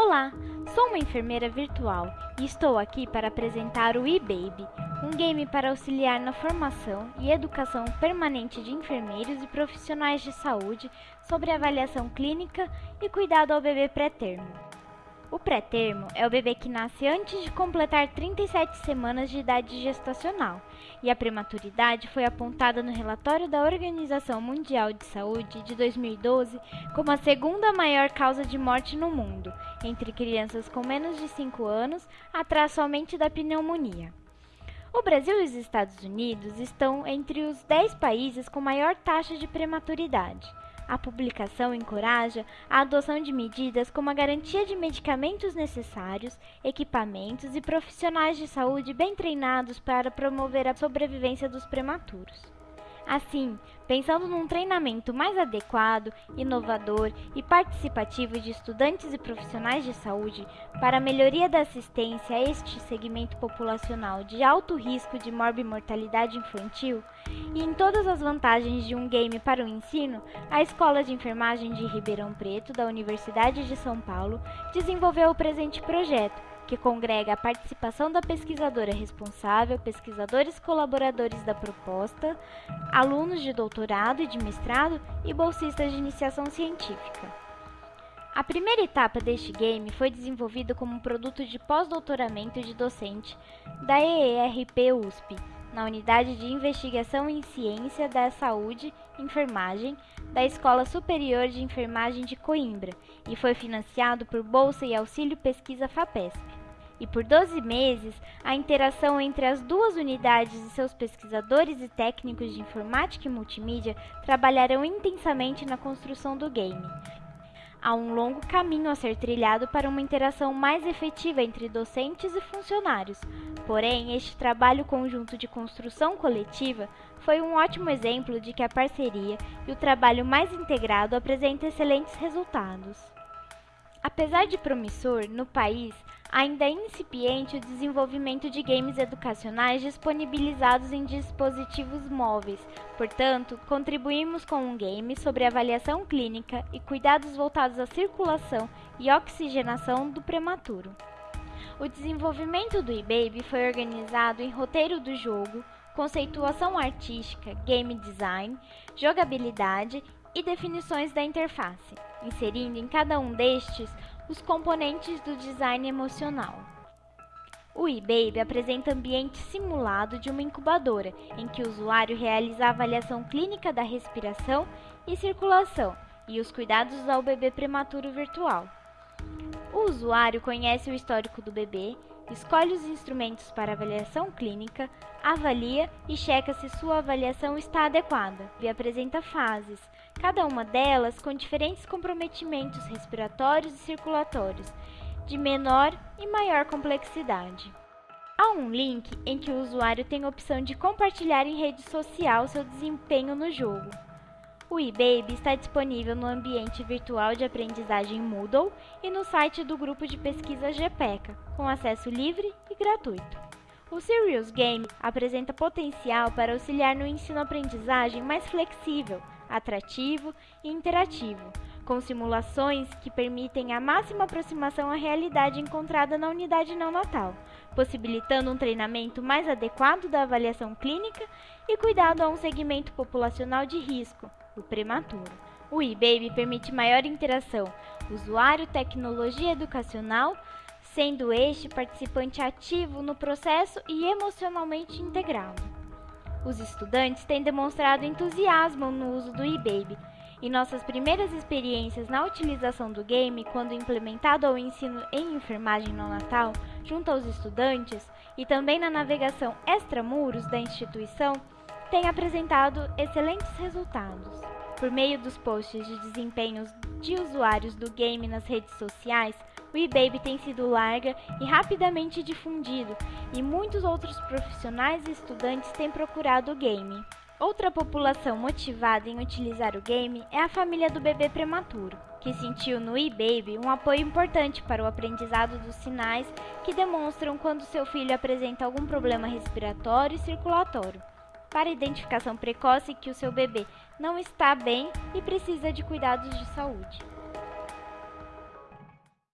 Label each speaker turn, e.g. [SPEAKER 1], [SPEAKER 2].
[SPEAKER 1] Olá, sou uma enfermeira virtual e estou aqui para apresentar o eBaby, um game para auxiliar na formação e educação permanente de enfermeiros e profissionais de saúde sobre avaliação clínica e cuidado ao bebê pré-termo. O pré-termo é o bebê que nasce antes de completar 37 semanas de idade gestacional, e a prematuridade foi apontada no relatório da Organização Mundial de Saúde de 2012 como a segunda maior causa de morte no mundo, entre crianças com menos de 5 anos, atrás somente da pneumonia. O Brasil e os Estados Unidos estão entre os 10 países com maior taxa de prematuridade. A publicação encoraja a adoção de medidas como a garantia de medicamentos necessários, equipamentos e profissionais de saúde bem treinados para promover a sobrevivência dos prematuros. Assim, pensando num treinamento mais adequado, inovador e participativo de estudantes e profissionais de saúde para a melhoria da assistência a este segmento populacional de alto risco de morbimortalidade infantil, e em todas as vantagens de um game para o ensino, a Escola de Enfermagem de Ribeirão Preto, da Universidade de São Paulo, desenvolveu o presente projeto que congrega a participação da pesquisadora responsável, pesquisadores colaboradores da proposta, alunos de doutorado e de mestrado e bolsistas de iniciação científica. A primeira etapa deste game foi desenvolvida como um produto de pós-doutoramento de docente da EERP USP, na Unidade de Investigação em Ciência da Saúde Enfermagem da Escola Superior de Enfermagem de Coimbra e foi financiado por Bolsa e Auxílio Pesquisa FAPESP e por 12 meses, a interação entre as duas unidades e seus pesquisadores e técnicos de informática e multimídia trabalharão intensamente na construção do game. Há um longo caminho a ser trilhado para uma interação mais efetiva entre docentes e funcionários. Porém, este trabalho conjunto de construção coletiva foi um ótimo exemplo de que a parceria e o trabalho mais integrado apresentam excelentes resultados. Apesar de promissor, no país ainda é incipiente o desenvolvimento de games educacionais disponibilizados em dispositivos móveis. Portanto, contribuímos com um game sobre avaliação clínica e cuidados voltados à circulação e oxigenação do prematuro. O desenvolvimento do eBaby foi organizado em roteiro do jogo, conceituação artística, game design, jogabilidade e definições da interface, inserindo em cada um destes os componentes do design emocional. O eBaby apresenta ambiente simulado de uma incubadora, em que o usuário realiza a avaliação clínica da respiração e circulação e os cuidados ao bebê prematuro virtual. O usuário conhece o histórico do bebê, escolhe os instrumentos para avaliação clínica, avalia e checa se sua avaliação está adequada e apresenta fases, cada uma delas com diferentes comprometimentos respiratórios e circulatórios, de menor e maior complexidade. Há um link em que o usuário tem a opção de compartilhar em rede social seu desempenho no jogo. O eBaby está disponível no ambiente virtual de aprendizagem Moodle e no site do grupo de pesquisa GPECA, com acesso livre e gratuito. O Serious Game apresenta potencial para auxiliar no ensino-aprendizagem mais flexível, atrativo e interativo, com simulações que permitem a máxima aproximação à realidade encontrada na unidade não natal, possibilitando um treinamento mais adequado da avaliação clínica e cuidado a um segmento populacional de risco, o prematuro. O eBaby permite maior interação usuário-tecnologia educacional, sendo este participante ativo no processo e emocionalmente integrado. Os estudantes têm demonstrado entusiasmo no uso do eBaby, e nossas primeiras experiências na utilização do game, quando implementado ao ensino em enfermagem no Natal, junto aos estudantes, e também na navegação extramuros da instituição, têm apresentado excelentes resultados. Por meio dos posts de desempenhos de usuários do game nas redes sociais, o eBaby tem sido larga e rapidamente difundido, e muitos outros profissionais e estudantes têm procurado o game. Outra população motivada em utilizar o game é a família do bebê prematuro, que sentiu no eBaby um apoio importante para o aprendizado dos sinais que demonstram quando seu filho apresenta algum problema respiratório e circulatório para identificação precoce que o seu bebê não está bem e precisa de cuidados de saúde.